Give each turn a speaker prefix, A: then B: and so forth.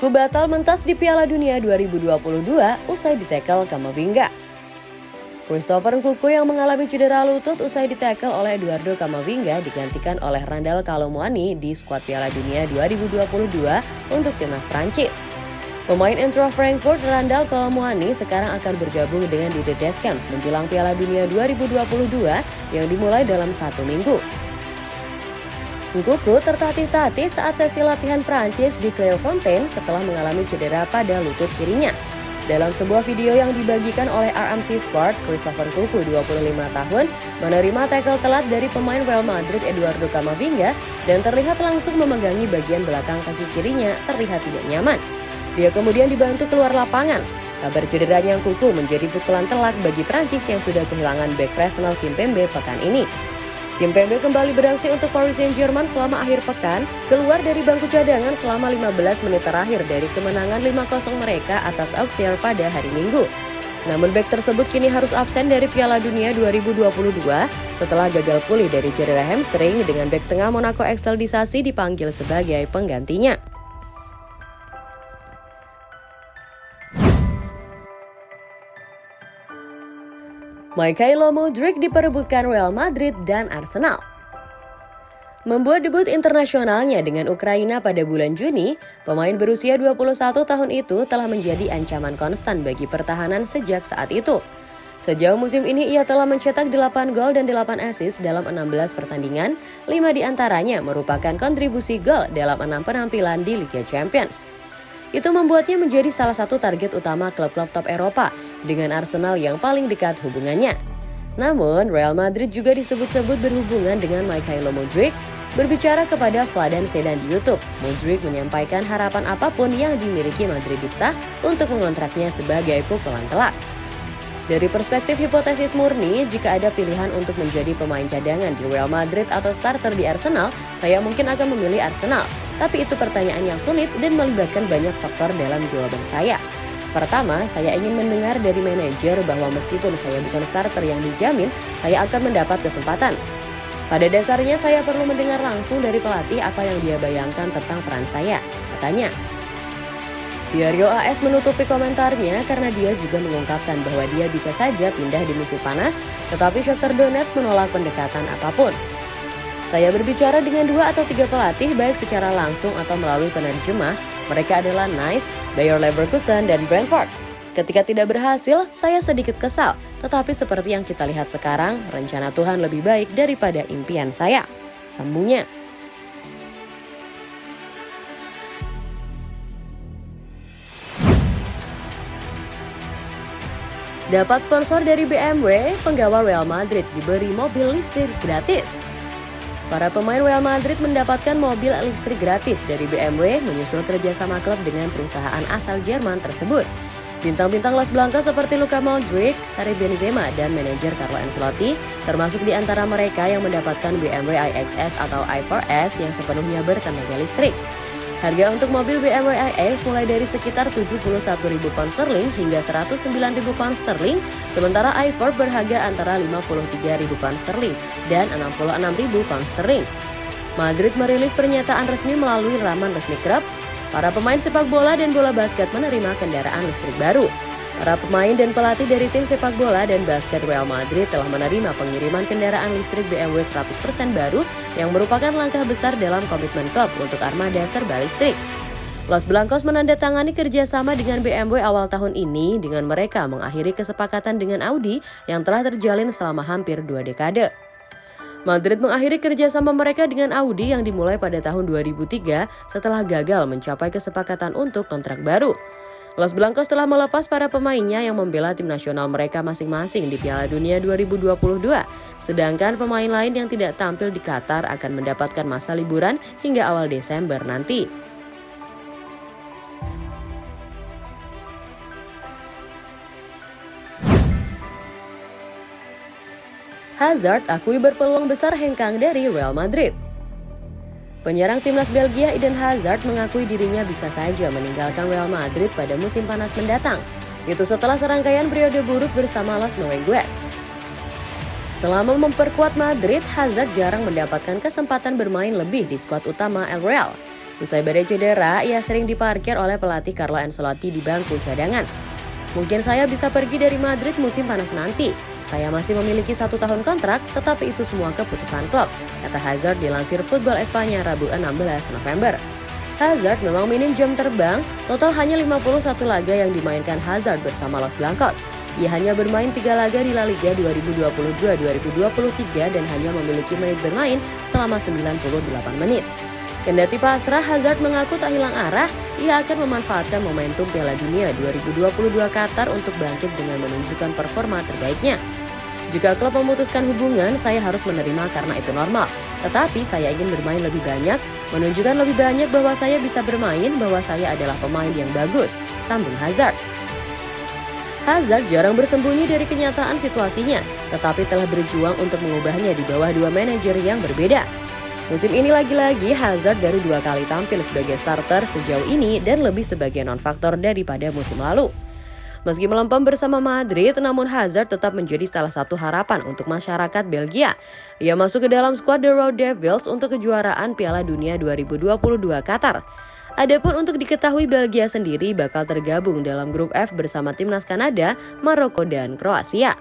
A: Kunku batal mentas di Piala Dunia 2022 usai ditekel Kamavinga. Christopher Nkuku yang mengalami cedera lutut usai ditekel oleh Eduardo Camavinga digantikan oleh Randall Kalomuani di skuad Piala Dunia 2022 untuk timnas Prancis. Pemain Intro Frankfurt Randall Kalomuani sekarang akan bergabung dengan Didier Deschamps menjelang Piala Dunia 2022 yang dimulai dalam satu minggu. Nkuku tertatih-tatih saat sesi latihan Prancis di Clairefontaine setelah mengalami cedera pada lutut kirinya. Dalam sebuah video yang dibagikan oleh RMC Sport, Christopher Nkuku 25 tahun menerima tackle telat dari pemain Real Madrid Eduardo Camavinga dan terlihat langsung memegangi bagian belakang kaki kirinya terlihat tidak nyaman. Dia kemudian dibantu keluar lapangan. Kabar cederanya Nkuku menjadi pukulan telak bagi Prancis yang sudah kehilangan back Arsenal Kimpembe pekan ini. Kim Pembe kembali beraksi untuk Paris Saint-Germain selama akhir pekan, keluar dari bangku cadangan selama 15 menit terakhir dari kemenangan 5-0 mereka atas Auxerre pada hari Minggu. Namun bek tersebut kini harus absen dari Piala Dunia 2022 setelah gagal pulih dari cedera hamstring dengan bek tengah Monaco ekstradisasi dipanggil sebagai penggantinya. Mikhailo Mudryk diperebutkan Real Madrid dan Arsenal. Membuat debut internasionalnya dengan Ukraina pada bulan Juni, pemain berusia 21 tahun itu telah menjadi ancaman konstan bagi pertahanan sejak saat itu. Sejauh musim ini ia telah mencetak 8 gol dan 8 assist dalam 16 pertandingan, 5 di antaranya merupakan kontribusi gol dalam 6 penampilan di Liga Champions. Itu membuatnya menjadi salah satu target utama klub-klub top Eropa dengan Arsenal yang paling dekat hubungannya. Namun, Real Madrid juga disebut-sebut berhubungan dengan Mikhailo Mudryk. Berbicara kepada Vladan Sedan di YouTube, Mudryk menyampaikan harapan apa pun yang dimiliki Madridista untuk mengontraknya sebagai pukulan telak. Dari perspektif hipotesis murni, jika ada pilihan untuk menjadi pemain cadangan di Real Madrid atau starter di Arsenal, saya mungkin akan memilih Arsenal. Tapi itu pertanyaan yang sulit dan melibatkan banyak faktor dalam jawaban saya. Pertama, saya ingin mendengar dari manajer bahwa meskipun saya bukan starter yang dijamin, saya akan mendapat kesempatan. Pada dasarnya saya perlu mendengar langsung dari pelatih apa yang dia bayangkan tentang peran saya, katanya. Diario AS menutupi komentarnya karena dia juga mengungkapkan bahwa dia bisa saja pindah di musim panas, tetapi Shakhtar Donetsk menolak pendekatan apa pun. Saya berbicara dengan dua atau tiga pelatih baik secara langsung atau melalui penerjemah. Mereka adalah Nice, Bayer Leverkusen, dan Brentford. Ketika tidak berhasil, saya sedikit kesal. Tetapi seperti yang kita lihat sekarang, rencana Tuhan lebih baik daripada impian saya. Sambungnya. Dapat sponsor dari BMW, penggawa Real Madrid diberi mobil listrik gratis. Para pemain Real Madrid mendapatkan mobil listrik gratis dari BMW menyusul kerjasama klub dengan perusahaan asal Jerman tersebut. Bintang-bintang Las Blancas seperti Luka Modric, Karim Benzema, dan manajer Carlo Ancelotti termasuk di antara mereka yang mendapatkan BMW iXS atau i4S yang sepenuhnya bertenaga listrik. Harga untuk mobil BMW iX mulai dari sekitar 71.000 pound sterling hingga 109.000 pound sterling, sementara i4 berharga antara 53.000 pound sterling dan 66.000 pound sterling. Madrid merilis pernyataan resmi melalui laman resmi klub. Para pemain sepak bola dan bola basket menerima kendaraan listrik baru. Para pemain dan pelatih dari tim sepak bola dan basket Real Madrid telah menerima pengiriman kendaraan listrik BMW 100% baru yang merupakan langkah besar dalam komitmen klub untuk armada serba listrik. Los Blancos menandatangani kerjasama dengan BMW awal tahun ini dengan mereka mengakhiri kesepakatan dengan Audi yang telah terjalin selama hampir dua dekade. Madrid mengakhiri kerjasama mereka dengan Audi yang dimulai pada tahun 2003 setelah gagal mencapai kesepakatan untuk kontrak baru. Los Blancos telah melepas para pemainnya yang membela tim nasional mereka masing-masing di Piala Dunia 2022. Sedangkan pemain lain yang tidak tampil di Qatar akan mendapatkan masa liburan hingga awal Desember nanti. Hazard akui berpeluang besar hengkang dari Real Madrid. Penyerang timnas Belgia Eden Hazard mengakui dirinya bisa saja meninggalkan Real Madrid pada musim panas mendatang. Itu setelah serangkaian periode buruk bersama Los Merengues. Selama memperkuat Madrid, Hazard jarang mendapatkan kesempatan bermain lebih di skuad utama El Real. Usai badai cedera, ia sering diparkir oleh pelatih Carlo Ancelotti di bangku cadangan. Mungkin saya bisa pergi dari Madrid musim panas nanti. Saya masih memiliki satu tahun kontrak, tetapi itu semua keputusan klub, kata Hazard dilansir Football Espanya Rabu 16 November. Hazard memang minim jam terbang, total hanya 51 laga yang dimainkan Hazard bersama Los Blancos. Ia hanya bermain tiga laga di La Liga 2022-2023 dan hanya memiliki menit bermain selama 98 menit. Kendati pasrah, Hazard mengaku tak hilang arah, ia akan memanfaatkan momentum Piala Dunia 2022 Qatar untuk bangkit dengan menunjukkan performa terbaiknya. Jika klub memutuskan hubungan, saya harus menerima karena itu normal. Tetapi saya ingin bermain lebih banyak, menunjukkan lebih banyak bahwa saya bisa bermain, bahwa saya adalah pemain yang bagus, sambung Hazard. Hazard jarang bersembunyi dari kenyataan situasinya, tetapi telah berjuang untuk mengubahnya di bawah dua manajer yang berbeda. Musim ini lagi-lagi Hazard baru dua kali tampil sebagai starter sejauh ini dan lebih sebagai non-faktor daripada musim lalu. Meski melempem bersama Madrid, namun Hazard tetap menjadi salah satu harapan untuk masyarakat Belgia. Ia masuk ke dalam skuad The Road Devils untuk kejuaraan Piala Dunia 2022 Qatar. Adapun untuk diketahui Belgia sendiri bakal tergabung dalam grup F bersama timnas Kanada, Maroko, dan Kroasia.